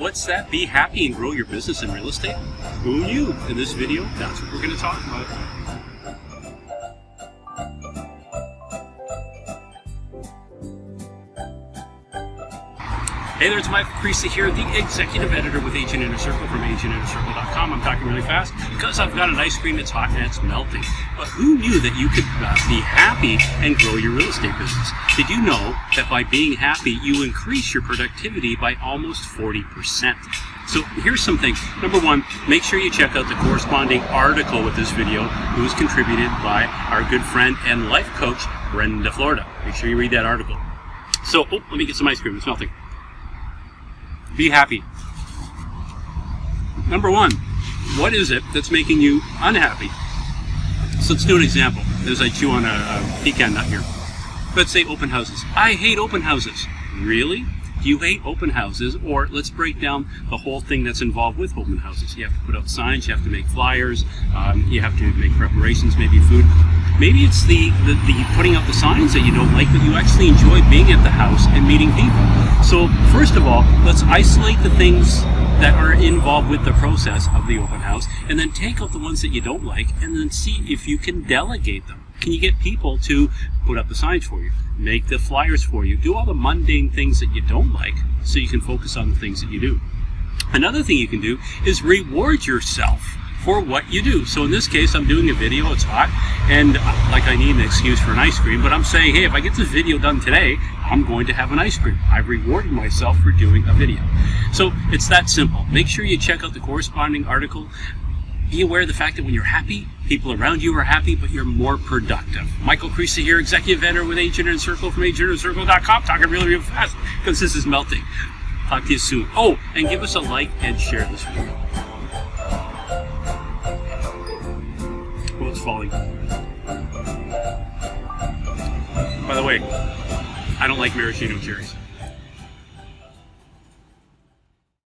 What's that? Be happy and grow your business in real estate? Who knew? In this video, that's what we're going to talk about. Hey there, it's Michael Creasy here, the executive editor with Agent Inner Circle from agentinnercircle.com. I'm talking really fast because I've got an ice cream that's hot and it's melting. But who knew that you could uh, be happy and grow your real estate business? Did you know that by being happy, you increase your productivity by almost 40%? So here's some things. Number one, make sure you check out the corresponding article with this video. It was contributed by our good friend and life coach, Brenda Florida. Make sure you read that article. So, oh, let me get some ice cream. It's melting. Be happy. Number one, what is it that's making you unhappy? So let's do an example as I chew on a, a pecan nut here. Let's say open houses. I hate open houses. Really? Do you hate open houses? Or let's break down the whole thing that's involved with open houses. You have to put out signs, you have to make flyers, um, you have to make preparations, maybe food. Maybe it's the, the, the putting out the signs that you don't like, but you actually enjoy being at the house and meeting people. So first of all, let's isolate the things that are involved with the process of the open house, and then take out the ones that you don't like, and then see if you can delegate them. Can you get people to put up the signs for you, make the flyers for you, do all the mundane things that you don't like, so you can focus on the things that you do. Another thing you can do is reward yourself for what you do. So in this case, I'm doing a video, it's hot, and uh, like I need an excuse for an ice cream, but I'm saying, hey, if I get this video done today, I'm going to have an ice cream. I've rewarded myself for doing a video. So it's that simple. Make sure you check out the corresponding article. Be aware of the fact that when you're happy, people around you are happy, but you're more productive. Michael Creasy here, executive editor with Agent Inner Circle from agentinnercircle.com, talking really, really fast because this is melting. Talk to you soon. Oh, and give us a like and share this video. Falling. By the way, I don't like maraschino cherries.